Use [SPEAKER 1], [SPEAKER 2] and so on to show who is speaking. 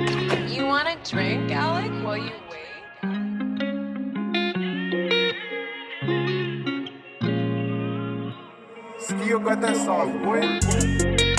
[SPEAKER 1] You want a drink, Alec, while you wait?
[SPEAKER 2] Still got that sauce, boy.